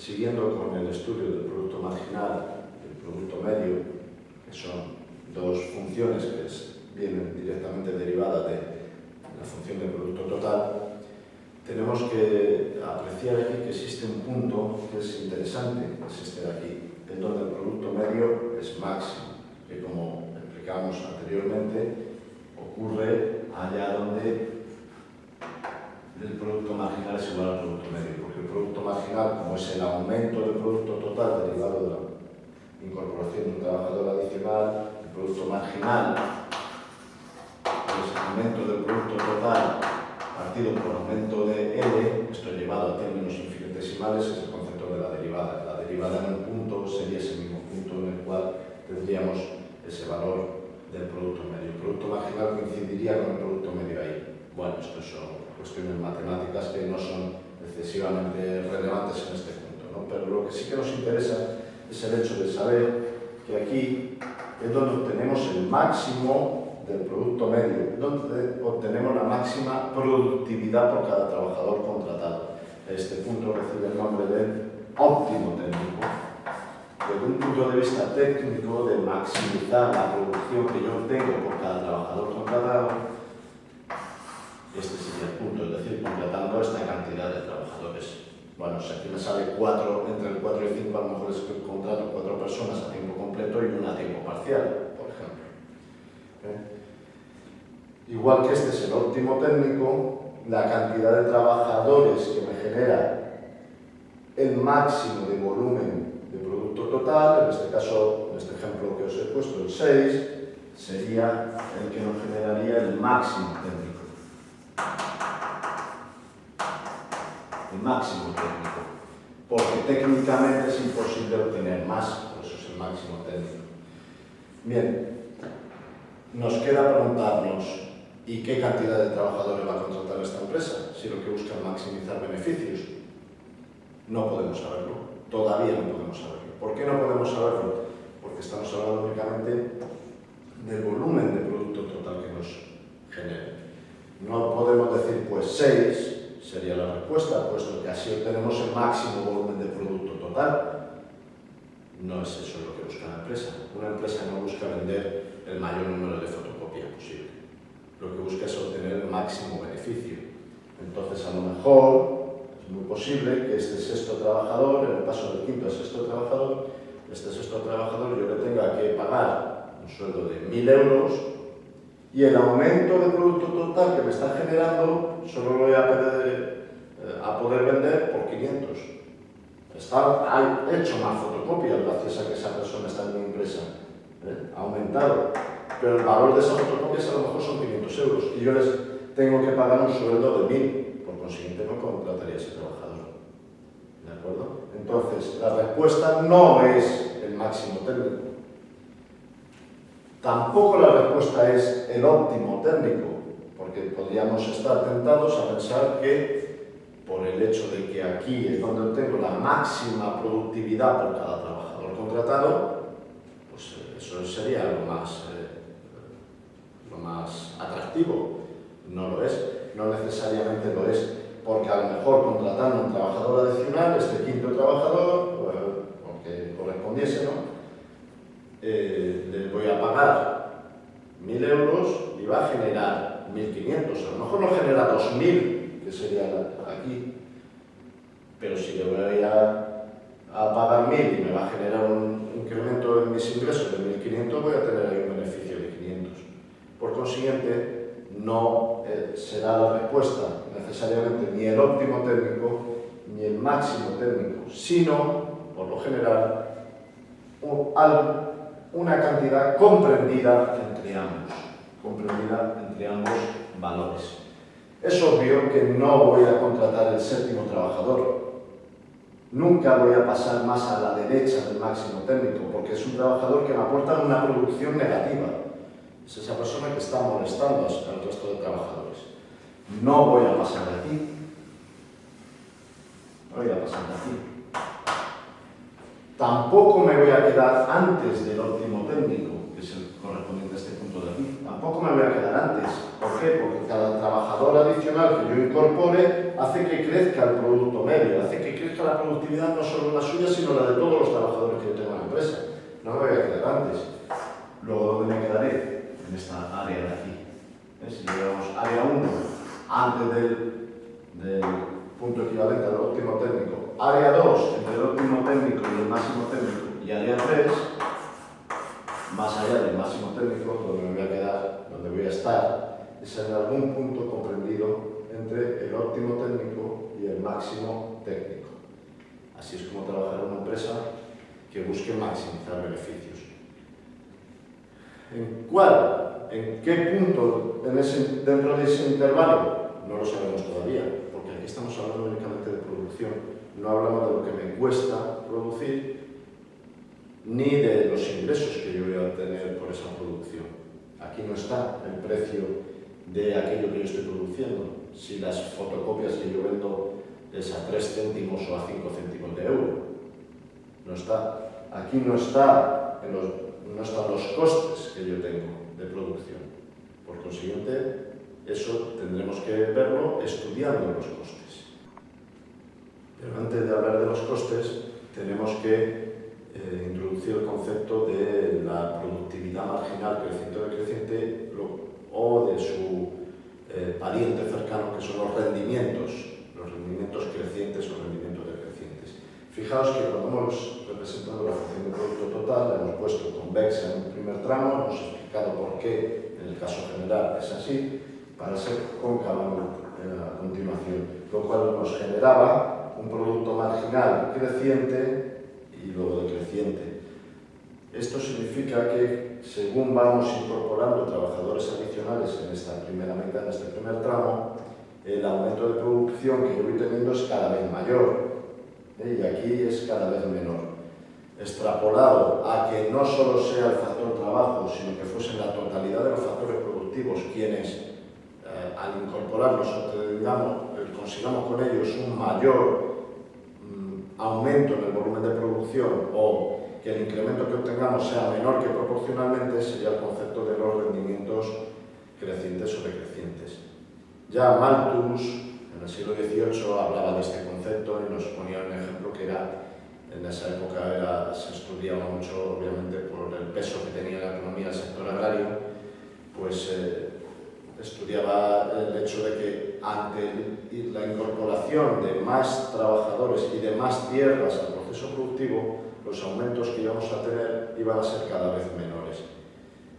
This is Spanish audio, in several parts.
siguiendo con el estudio del producto marginal y el producto medio, que son dos funciones que vienen directamente derivadas de la función del producto total, tenemos que apreciar aquí que existe un punto que es interesante, de aquí, en donde el producto medio es máximo, que como explicamos anteriormente, ocurre allá donde el producto marginal es igual al producto medio, el producto marginal, como es el aumento del producto total derivado de la incorporación de un trabajador adicional, el producto marginal es el aumento del producto total partido por aumento de L, esto llevado a términos infinitesimales, es el concepto de la derivada. La derivada en un punto sería ese mismo punto en el cual tendríamos ese valor del producto medio. El producto marginal coincidiría con el producto medio ahí. Bueno, esto son cuestiones matemáticas que no son excesivamente relevantes en este punto, ¿no? pero lo que sí que nos interesa es el hecho de saber que aquí es donde obtenemos el máximo del producto medio, donde obtenemos la máxima productividad por cada trabajador contratado. Este punto recibe el nombre de óptimo técnico. Desde un punto de vista técnico, de maximizar la producción que yo tengo por cada trabajador contratado, este sería el punto, es decir, contratando esta cantidad de trabajadores. Bueno, si aquí me sale cuatro, entre el 4 y 5, a lo mejor es que contrato cuatro personas a tiempo completo y una a tiempo parcial, por ejemplo. ¿Eh? Igual que este es el óptimo técnico, la cantidad de trabajadores que me genera el máximo de volumen de producto total, en este caso, en este ejemplo que os he puesto, el 6, sería el que nos generaría el máximo técnico. Máximo técnico. Porque técnicamente es imposible obtener más, por eso es el máximo técnico. Bien, nos queda preguntarnos, ¿Y qué cantidad de trabajadores va a contratar esta empresa? Si lo que busca es maximizar beneficios. No podemos saberlo. Todavía no podemos saberlo. ¿Por qué no podemos saberlo? Porque estamos hablando únicamente del volumen de producto total que nos genere. No podemos decir, pues 6 sería la respuesta, puesto que así obtenemos el máximo volumen de producto total. No es eso lo que busca la empresa. Una empresa no busca vender el mayor número de fotocopias posible lo que busca es obtener el máximo beneficio. Entonces, a lo mejor es muy posible que este sexto trabajador, en el paso del quinto al sexto trabajador, este sexto trabajador yo le tenga que pagar un sueldo de 1.000 euros y el aumento de producto total que me está generando solo lo voy a, eh, a poder vender por 500. Está, ha hecho más fotocopias gracias a que esa persona está en mi empresa. ¿eh? Ha aumentado pero el valor de esas fotocopias a lo mejor son 500 euros y yo les tengo que pagar un sueldo de 1000, por consiguiente no contrataría ese trabajador. ¿De acuerdo? Entonces, la respuesta no es el máximo técnico. Tampoco la respuesta es el óptimo técnico, porque podríamos estar tentados a pensar que por el hecho de que aquí es donde tengo la máxima productividad por cada trabajador contratado, pues eh, eso sería lo más eh, lo más atractivo. No lo es, no necesariamente lo es, porque a lo mejor contratando un trabajador adicional, este quinto trabajador, aunque correspondiese, ¿no? Eh, le voy a pagar 1.000 euros y va a generar 1.500. A lo mejor no genera 2.000, que sería aquí, pero si le voy a, a pagar 1.000 y me va a generar un incremento en mis ingresos de 1.500, voy a tener ahí un beneficio por consiguiente, no eh, será la respuesta necesariamente ni el óptimo técnico ni el máximo técnico, sino, por lo general, una cantidad comprendida entre ambos, comprendida entre ambos valores. Es obvio que no voy a contratar el séptimo trabajador. Nunca voy a pasar más a la derecha del máximo técnico, porque es un trabajador que me aporta una producción negativa es esa persona que está molestando al resto de trabajadores. No voy a pasar de aquí. No voy a pasar de aquí. Tampoco me voy a quedar antes del óptimo técnico, que es el correspondiente a este punto de aquí. Tampoco me voy a quedar antes, porque qué? Porque cada trabajador adicional que yo incorpore hace que crezca el producto medio, hace que crezca la productividad no solo la suya, sino la de todos los trabajadores que yo tengo en la empresa. No me voy a quedar antes. Luego, ¿dónde me quedaré? En esta área de aquí. Si llevamos área 1 antes del, del punto equivalente al óptimo técnico, área 2 entre el óptimo técnico y el máximo técnico, y área 3 más allá del máximo técnico, donde me voy a quedar, donde voy a estar, es en algún punto comprendido entre el óptimo técnico y el máximo técnico. Así es como trabajar en una empresa que busque maximizar beneficios. ¿En cuál? ¿En qué punto dentro de ese intervalo? No lo sabemos todavía, porque aquí estamos hablando únicamente de producción. No hablamos de lo que me cuesta producir, ni de los ingresos que yo voy a obtener por esa producción. Aquí no está el precio de aquello que yo estoy produciendo. Si las fotocopias que yo vendo es a 3 céntimos o a 5 céntimos de euro. No está. Aquí no, está en los, no están los costes que yo tengo de producción. Por consiguiente, eso tendremos que verlo estudiando los costes. Pero antes de hablar de los costes, tenemos que eh, introducir el concepto de la productividad marginal creciente o decreciente o de su eh, pariente cercano, que son los rendimientos, los rendimientos crecientes o rendimientos decrecientes. Fijaos que cuando hemos representado la función de producto total, la hemos puesto convexa en un primer tramo, hemos explicado por qué en el caso general es así, para ser cóncava a continuación, lo cual nos generaba un producto marginal creciente y luego decreciente. Esto significa que según vamos incorporando trabajadores adicionales en esta primera mitad, en este primer tramo, el aumento de producción que yo voy teniendo es cada vez mayor ¿eh? y aquí es cada vez menor. Extrapolado a que no solo sea el factor trabajo, sino que fuesen la totalidad de los factores productivos quienes eh, al incorporarlos, digamos, eh, consigamos con ellos un mayor aumento en el volumen de producción o que el incremento que obtengamos sea menor que proporcionalmente sería el concepto de los rendimientos crecientes o decrecientes. Ya Malthus, en el siglo XVIII, hablaba de este concepto y nos ponía un ejemplo que era, en esa época era, se estudiaba mucho, obviamente, por el peso que tenía la economía del sector agrario, pues eh, estudiaba el hecho de que ante la incorporación de más trabajadores y de más tierras al proceso productivo, los aumentos que íbamos a tener iban a ser cada vez menores.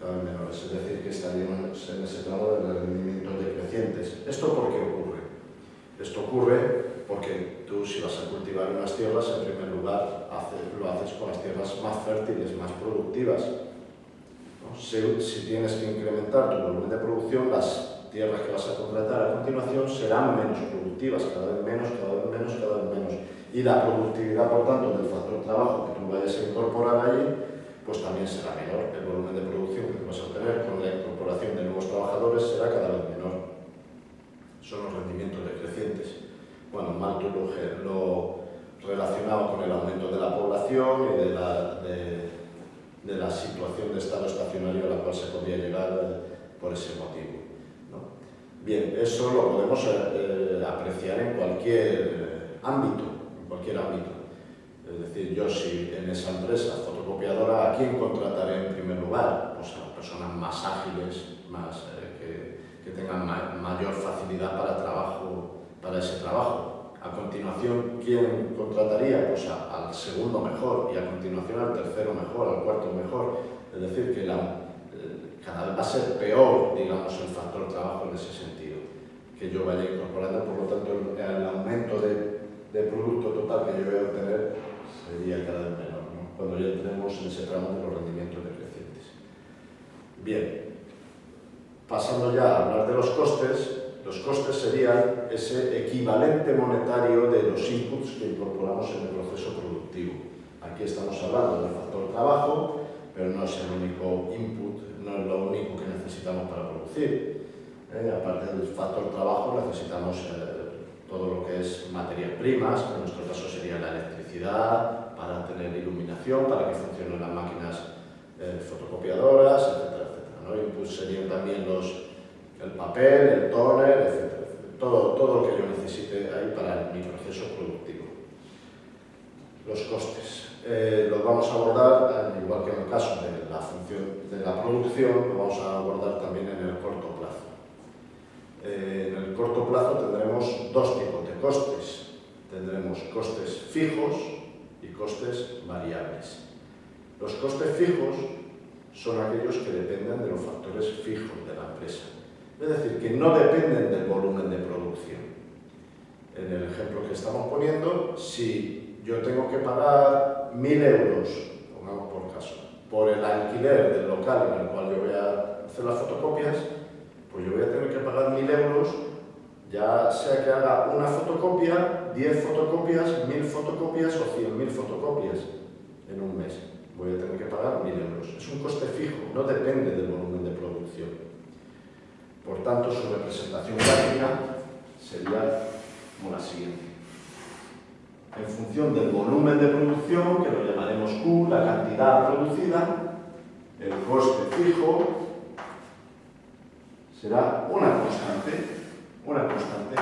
Cada vez menores, es decir, que estaríamos en ese plano de rendimientos decrecientes. ¿Esto por qué ocurre? Esto ocurre porque tú si vas a cultivar unas tierras, en primer lugar lo haces con las tierras más fértiles, más productivas, si, tienes que incrementar tu volumen de producción, las tierras que vas a contratar a continuación serán menos productivas, cada vez menos, cada vez menos, cada vez menos. Y la productividad, por tanto, del factor trabajo que tú vayas a incorporar allí, pues también será menor. El volumen de producción que vas a obtener con la incorporación de nuevos trabajadores será cada vez menor. Son los rendimientos decrecientes. Bueno, Malthus lo, relacionaba con el aumento de la población y de la, de, de la situación de estado estacionario a la cual se podía llegar eh, por ese motivo. Bien, eso lo podemos eh, apreciar en cualquier eh, ámbito, cualquier ámbito. Es decir, yo si en esa empresa fotocopiadora, ¿a quién contrataré en primer lugar? Pues a personas más ágiles, más, que, que tengan mayor facilidad para, trabajo, para ese trabajo a continuación, ¿quién contrataría? Pues al segundo mejor y a continuación al tercero mejor, al cuarto mejor. Es decir, que la, eh, cada vez va a ser peor, digamos, el factor trabajo en ese sentido, que yo vaya incorporando, por lo tanto, el, aumento de, de, producto total que yo voy a obtener sería cada vez menor, ¿no? cuando ya entremos en ese tramo de los rendimientos decrecientes. Bien, pasando ya a hablar de los costes, los costes serían ese equivalente monetario de los inputs que incorporamos en el proceso productivo. Aquí estamos hablando del factor trabajo, pero no es el único input, no es lo único que necesitamos para producir. Eh, aparte del factor trabajo necesitamos eh, todo lo que es materias primas, en nuestro caso sería la electricidad, para tener iluminación, para que funcionen las máquinas eh, fotocopiadoras, etc. etcétera ¿no? Inputs serían también los el papel, el toner, etc. Todo, todo lo que yo necesite ahí para mi proceso productivo. Los costes. Eh, los vamos a abordar, igual que en el caso de la función de la producción, lo vamos a abordar también en el corto plazo. Eh, en el corto plazo tendremos dos tipos de costes. Tendremos costes fijos y costes variables. Los costes fijos son aquellos que dependen de los factores fijos de la empresa. Es decir, que no dependen del volumen de producción. En el ejemplo que estamos poniendo, si yo tengo que pagar 1.000 euros, pongamos por caso, por el alquiler del local en el cual yo voy a hacer las fotocopias, pues yo voy a tener que pagar 1.000 euros, ya sea que haga una fotocopia, 10 fotocopias, 1.000 fotocopias o 100.000 fotocopias en un mes voy a tener que pagar 1.000 euros. Es un coste fijo, no depende del volumen de producción. Por tanto, su representación gráfica sería como la siguiente. En función del volumen de producción, que lo llamaremos Q, la cantidad producida, el coste fijo será una constante, una constante.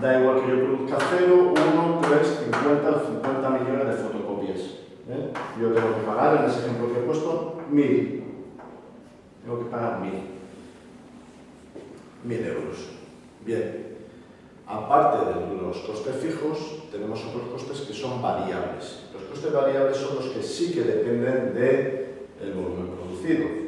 Da igual que yo produzca 0, 1, 3, 50 o 50 millones de fotocopias. ¿eh? Yo tengo que pagar, en ese ejemplo que he puesto, mil. Tengo que pagar mil. Mil euros. Bien. Aparte de los costes fijos, tenemos otros costes que son variables. Los costes variables son los que sí que dependen del volumen producido.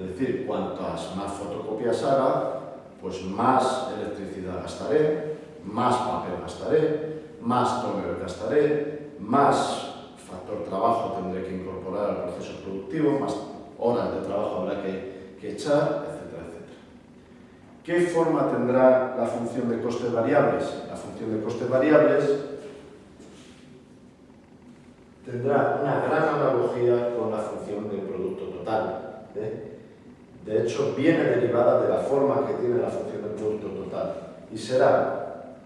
Es decir, cuantas más fotocopias haga, pues más electricidad gastaré, más papel gastaré, más toner gastaré, más factor trabajo tendré que incorporar al proceso productivo, más horas de trabajo habrá que, que echar, etcétera, etcétera. ¿Qué forma tendrá la función de costes variables? La función de costes variables tendrá una gran analogía con la función del producto total. ¿eh? De hecho, viene derivada de la forma que tiene la función del producto total y será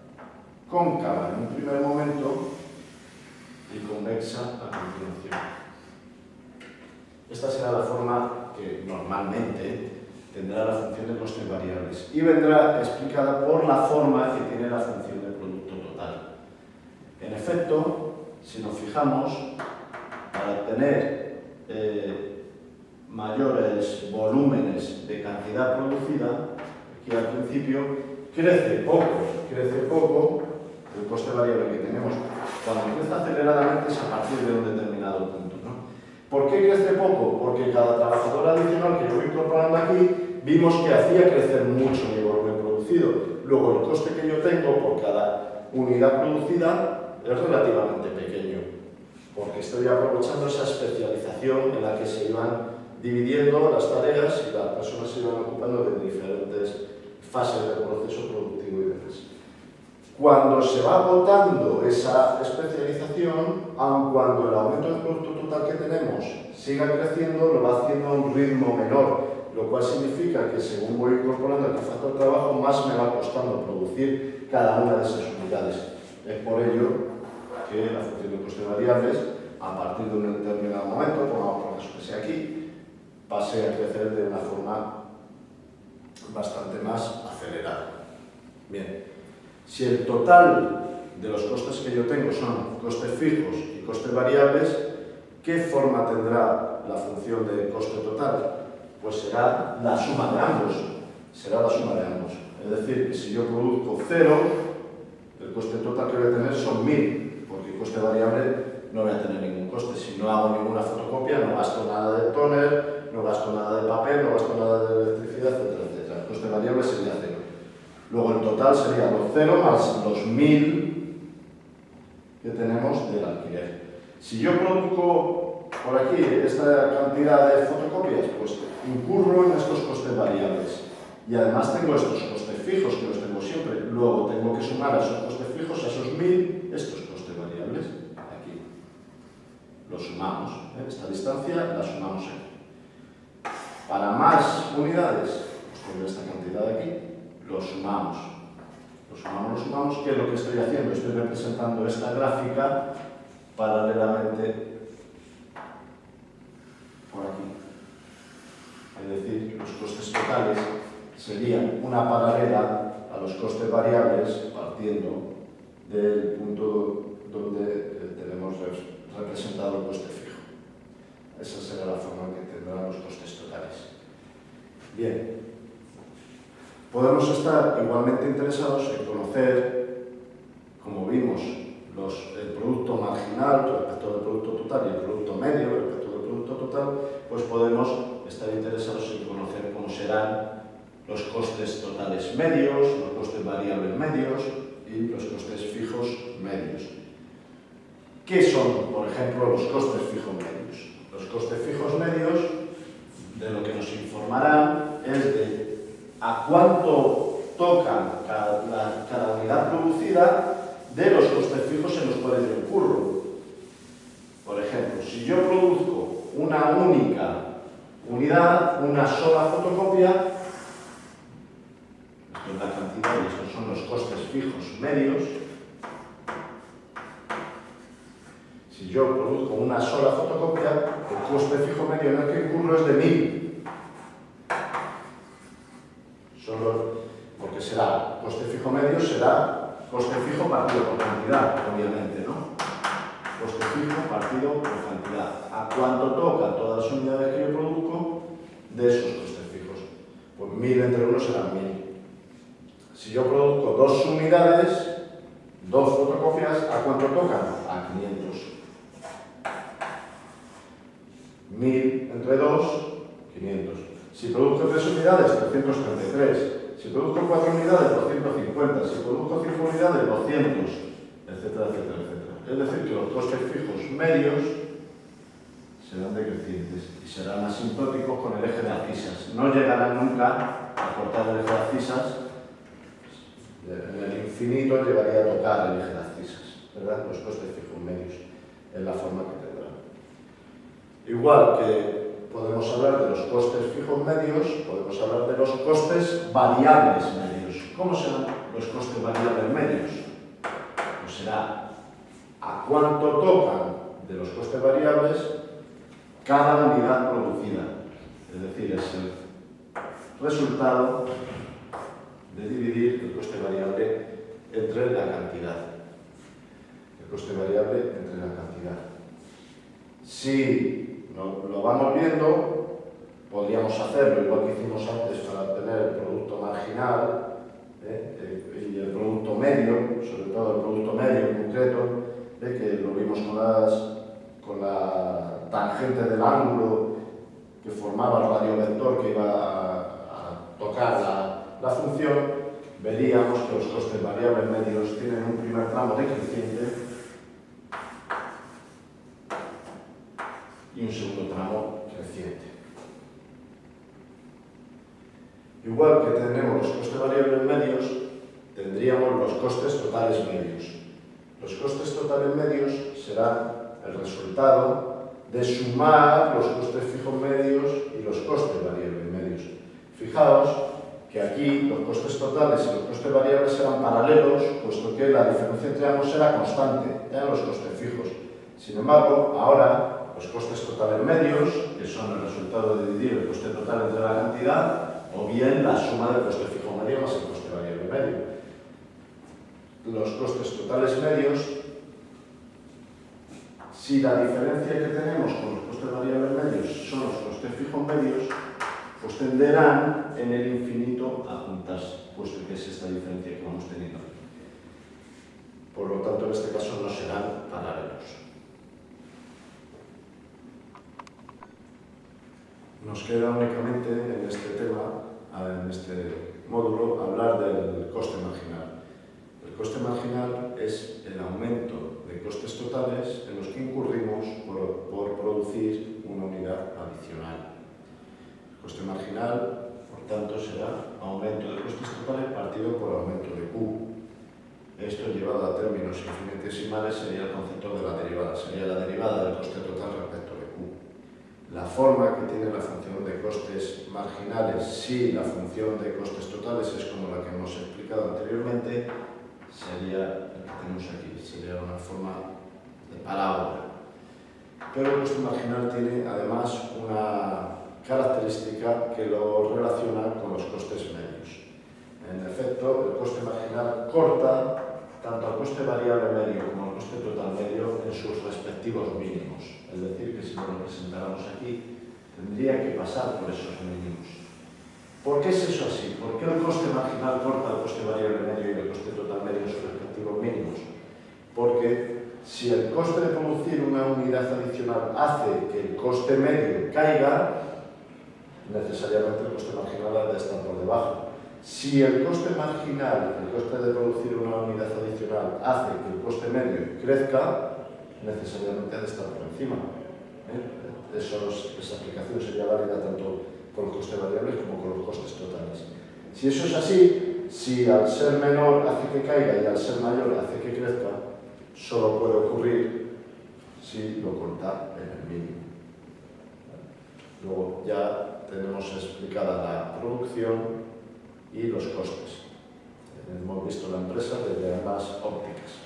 cóncava en un primer momento y convexa a continuación. Esta será la forma que normalmente tendrá la función de costes variables y vendrá explicada por la forma que tiene la función de producto total. En efecto, si nos fijamos, para obtener eh, mayores volúmenes de cantidad producida, aquí al principio crece poco, crece poco el coste variable que tenemos cuando crece aceleradamente es a partir de un determinado punto. ¿no? ¿Por qué crece poco? Porque cada trabajador adicional que yo voy incorporando aquí, vimos que hacía crecer mucho mi volumen producido. Luego el coste que yo tengo por cada unidad producida es relativamente pequeño, porque estoy aprovechando esa especialización en la que se iban dividiendo las tareas y las personas se iban ocupando de diferentes fases del proceso productivo y demás. Cuando se va agotando esa especialización, aun cuando el aumento del producto total que tenemos siga creciendo, lo va haciendo a un ritmo menor, lo cual significa que según voy incorporando el factor de trabajo, más me va costando producir cada una de esas unidades. Es por ello que la función de coste variables, a partir de un determinado momento, pongamos por caso que sea aquí, pase a crecer de una forma bastante más acelerada. Bien. Si el total de los costes que yo tengo son costes fijos y costes variables, ¿qué forma tendrá la función de coste total? Pues será la suma de ambos. Será la suma de ambos. Es decir, que si yo produzco cero, el coste total que voy a tener son 1000, porque el coste variable no voy a tener ningún coste. Si no hago ninguna fotocopia, no gasto nada de toner, no gasto nada de papel, no gasto nada de electricidad, etc. El coste variable sería cero. Luego el total sería los 0 más los 1000 que tenemos del alquiler. Si yo produzco por aquí esta cantidad de fotocopias, pues incurro en estos costes variables. Y además tengo estos costes fijos, que los tengo siempre. Luego tengo que sumar a esos costes fijos, a esos 1000, estos costes variables. Aquí. Los sumamos. ¿eh? Esta distancia la sumamos aquí. Para más unidades, tengo esta cantidad de aquí lo sumamos. Lo sumamos, lo sumamos, ¿qué es lo que estoy haciendo? Estoy representando esta gráfica paralelamente por aquí. Es decir, los costes totales sería una paralela a los costes variables partiendo del punto donde tenemos representado el coste fijo. Esa será la forma en que tendrán los costes totales. Bien, podemos estar igualmente interesados en conocer, como vimos, el producto marginal respecto del producto total y el producto medio respecto del producto total, pues podemos estar interesados en conocer cómo serán los costes totales medios, los costes variables medios y los costes fijos medios. ¿Qué son, por ejemplo, los costes fijos medios? Los costes fijos medios, de lo que nos informarán, es de a cuánto tocan cada, unidad producida de los costes fijos en los cuales yo incurro. Por ejemplo, si yo produzco una única unidad, una sola fotocopia, es la cantidad y estos son los costes fijos medios, si yo produzco una sola fotocopia, coste fijo medio en el que incurro es de 1000. Solo porque será, coste fijo medio será Coste fijo partido por cantidad, obviamente, ¿no? Coste fijo partido por cantidad. ¿A cuánto toca todas las unidades que yo produzco de esos costes fijos? Pues 1000 entre 1 serán 1000. Si yo produzco dos unidades, dos fotocopias, ¿a cuánto tocan? A 500. 1000 entre 2, 500. Si produzco tres unidades, 333. Si produzco 4 unidades, 250. Si produzco 5 unidades, 200, etcétera, etcétera, etcétera. Es decir, que los costes fijos medios serán decrecientes y serán asintóticos con el eje de abscisas. No llegarán nunca a cortar el eje de abscisas. En el infinito llegaría a tocar el eje de abscisas, ¿verdad? Los costes fijos medios, en la forma. Igual que podemos hablar de los costes fijos medios, podemos hablar de los costes variables medios. ¿Cómo serán los costes variables medios? Pues será a cuánto tocan de los costes variables cada unidad producida. Es decir, es el resultado de dividir el coste variable entre la cantidad. El coste variable entre la cantidad. Si lo, vamos viendo, podríamos hacerlo igual que hicimos antes para tener el producto marginal ¿eh? Eh, y el producto medio, sobre todo el producto medio en concreto, ¿eh? que lo vimos con, las, con la tangente del ángulo que formaba el radiovector que iba a, tocar la, la función, veríamos que los costes variables medios tienen un primer tramo decreciente y un segundo tramo creciente. Igual que tenemos los costes variables medios, tendríamos los costes totales medios. Los costes totales medios serán el resultado de sumar los costes fijos medios y los costes variables medios. Fijaos que aquí los costes totales y los costes variables serán paralelos, puesto que la diferencia entre ambos será constante, en los costes fijos. Sin embargo, ahora los costes totales medios, que son el resultado de dividir el coste total entre la cantidad, o bien la suma del coste fijo medio más el coste variable medio. Los costes totales medios, si la diferencia que tenemos con los costes variables medios son los costes fijos medios, pues tenderán en el infinito a juntarse, puesto que es esta diferencia que vamos teniendo. Por lo tanto, en este caso no serán paralelos. Nos queda únicamente en este tema, en este módulo, hablar del coste marginal. El coste marginal es el aumento de costes totales en los que incurrimos por, por producir una unidad adicional. El coste marginal, por tanto, será aumento de costes totales partido por aumento de Q. Esto llevado a términos infinitesimales sería el concepto de la derivada, sería la derivada del coste total la forma que tiene la función de costes marginales, si la función de costes totales es como la que hemos explicado anteriormente, sería la que tenemos aquí, sería una forma de parábola. Pero el coste marginal tiene además una característica que lo relaciona con los costes medios. En efecto, el coste marginal corta tanto al coste variable medio como al coste total medio en sus respectivos mínimos. Es decir, que si lo representáramos aquí, tendría que pasar por esos mínimos. ¿Por qué es eso así? ¿Por qué el coste marginal corta el coste variable medio y el coste total medio en sus respectivos mínimos? Porque si el coste de producir una unidad adicional hace que el coste medio caiga, necesariamente el coste marginal ha de estar por debajo. Si el coste marginal, el coste de producir una unidad hace que el coste medio crezca, necesariamente ha de estar por encima. ¿Eh? esa aplicación sería válida tanto con los costes variables como con los costes totales. Si eso es así, si al ser menor hace que caiga y al ser mayor hace que crezca, solo puede ocurrir si lo corta en el mínimo. Luego ya tenemos explicada la producción y los costes hemos visto la empresa desde ambas ópticas.